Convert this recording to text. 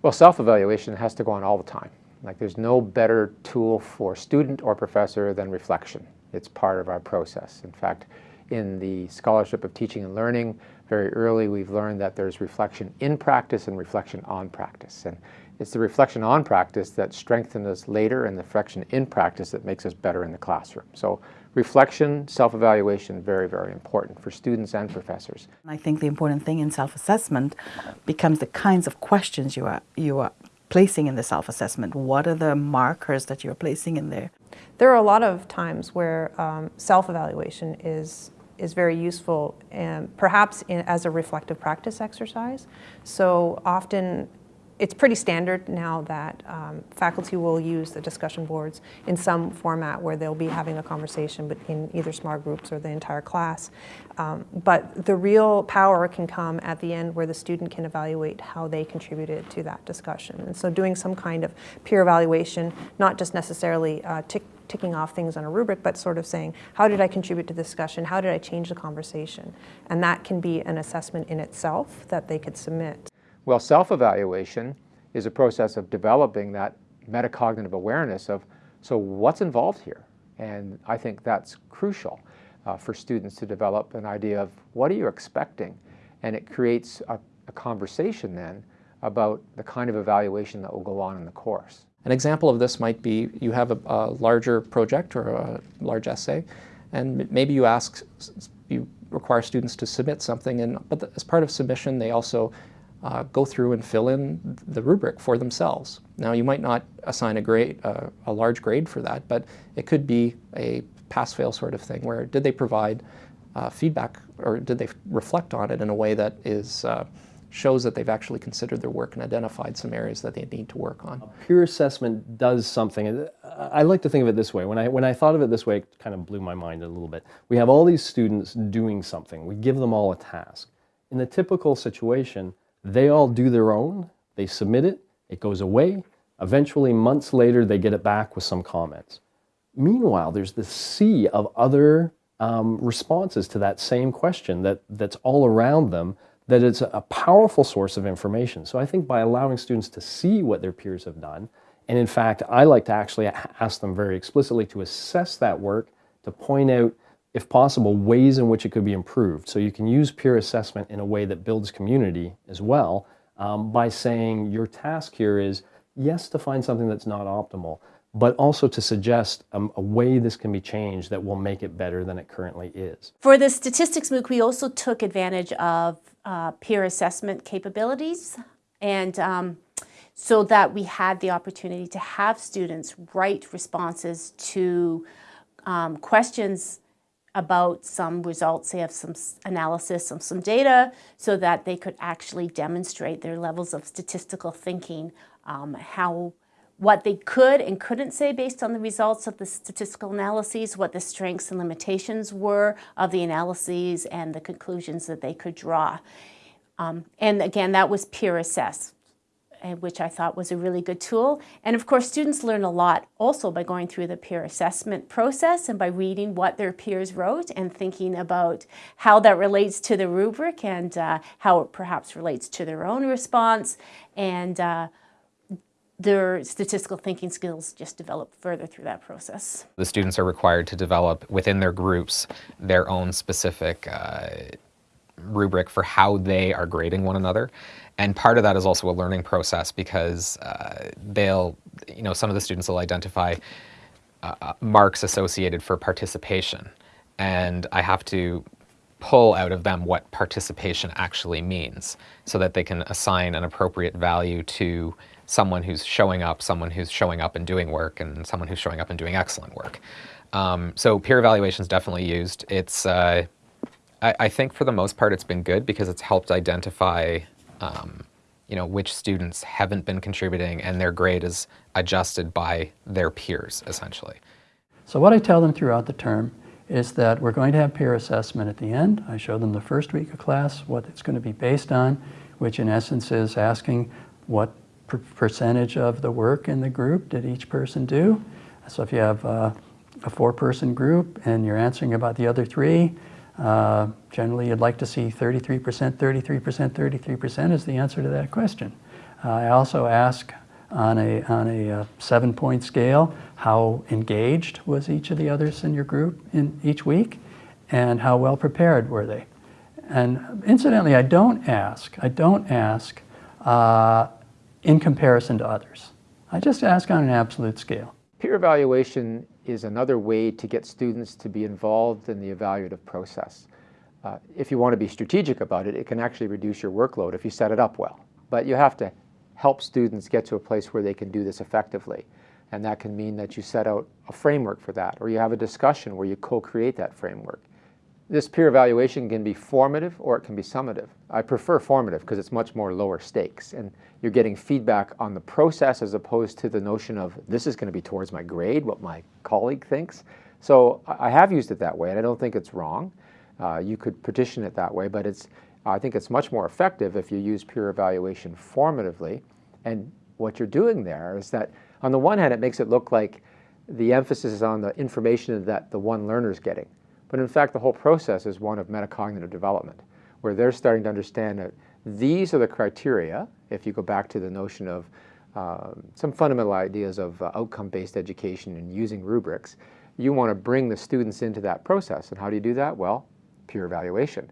Well, self-evaluation has to go on all the time. Like there's no better tool for student or professor than reflection. It's part of our process. In fact, in the Scholarship of Teaching and Learning, very early we've learned that there's reflection in practice and reflection on practice. And it's the reflection on practice that strengthens us later and the reflection in practice that makes us better in the classroom. So reflection, self-evaluation, very, very important for students and professors. I think the important thing in self-assessment becomes the kinds of questions you are, you are placing in the self-assessment. What are the markers that you're placing in there? There are a lot of times where um, self-evaluation is is very useful and perhaps in, as a reflective practice exercise. So often it's pretty standard now that um, faculty will use the discussion boards in some format where they'll be having a conversation in either small groups or the entire class. Um, but the real power can come at the end where the student can evaluate how they contributed to that discussion. And so doing some kind of peer evaluation, not just necessarily uh, tick, ticking off things on a rubric, but sort of saying, how did I contribute to the discussion? How did I change the conversation? And that can be an assessment in itself that they could submit. Well, self-evaluation is a process of developing that metacognitive awareness of, so what's involved here? And I think that's crucial uh, for students to develop an idea of what are you expecting? And it creates a, a conversation then about the kind of evaluation that will go on in the course. An example of this might be you have a, a larger project or a large essay, and maybe you ask, you require students to submit something, and but as part of submission, they also uh, go through and fill in the rubric for themselves. Now you might not assign a grade, uh, a large grade for that, but it could be a pass-fail sort of thing where did they provide uh, feedback or did they reflect on it in a way that is uh, shows that they've actually considered their work and identified some areas that they need to work on. Peer assessment does something. I like to think of it this way. When I, when I thought of it this way, it kind of blew my mind a little bit. We have all these students doing something. We give them all a task. In the typical situation, they all do their own, they submit it, it goes away. Eventually, months later, they get it back with some comments. Meanwhile, there's this sea of other um, responses to that same question that, that's all around them that it's a powerful source of information. So I think by allowing students to see what their peers have done, and in fact, I like to actually ask them very explicitly to assess that work, to point out if possible, ways in which it could be improved. So you can use peer assessment in a way that builds community as well um, by saying your task here is, yes, to find something that's not optimal, but also to suggest um, a way this can be changed that will make it better than it currently is. For the statistics MOOC, we also took advantage of uh, peer assessment capabilities and um, so that we had the opportunity to have students write responses to um, questions about some results, they have some analysis of some data so that they could actually demonstrate their levels of statistical thinking, um, how what they could and couldn't say based on the results of the statistical analyses, what the strengths and limitations were of the analyses and the conclusions that they could draw. Um, and again, that was peer assessed which I thought was a really good tool. And of course, students learn a lot also by going through the peer assessment process and by reading what their peers wrote and thinking about how that relates to the rubric and uh, how it perhaps relates to their own response. And uh, their statistical thinking skills just develop further through that process. The students are required to develop within their groups their own specific uh, rubric for how they are grading one another. And part of that is also a learning process because uh, they'll, you know, some of the students will identify uh, uh, marks associated for participation. And I have to pull out of them what participation actually means so that they can assign an appropriate value to someone who's showing up, someone who's showing up and doing work, and someone who's showing up and doing excellent work. Um, so peer evaluation is definitely used. It's, uh, I, I, think for the most part it's been good because it's helped identify um, you know, which students haven't been contributing and their grade is adjusted by their peers, essentially. So what I tell them throughout the term is that we're going to have peer assessment at the end. I show them the first week of class, what it's going to be based on, which in essence is asking what per percentage of the work in the group did each person do. So if you have uh, a four-person group and you're answering about the other three, uh, generally, you'd like to see 33%, 33%, 33% is the answer to that question. Uh, I also ask on a, on a uh, seven-point scale, how engaged was each of the others in your group in each week, and how well prepared were they. And incidentally, I don't ask, I don't ask uh, in comparison to others. I just ask on an absolute scale. Peer evaluation is another way to get students to be involved in the evaluative process. Uh, if you want to be strategic about it, it can actually reduce your workload if you set it up well. But you have to help students get to a place where they can do this effectively. And that can mean that you set out a framework for that, or you have a discussion where you co-create that framework. This peer evaluation can be formative or it can be summative. I prefer formative because it's much more lower stakes and you're getting feedback on the process as opposed to the notion of this is going to be towards my grade, what my colleague thinks. So I have used it that way and I don't think it's wrong. Uh, you could petition it that way, but it's, I think it's much more effective if you use peer evaluation formatively. And what you're doing there is that on the one hand, it makes it look like the emphasis is on the information that the one learner is getting. But in fact, the whole process is one of metacognitive development, where they're starting to understand that these are the criteria, if you go back to the notion of um, some fundamental ideas of uh, outcome-based education and using rubrics, you want to bring the students into that process. And how do you do that? Well, peer evaluation.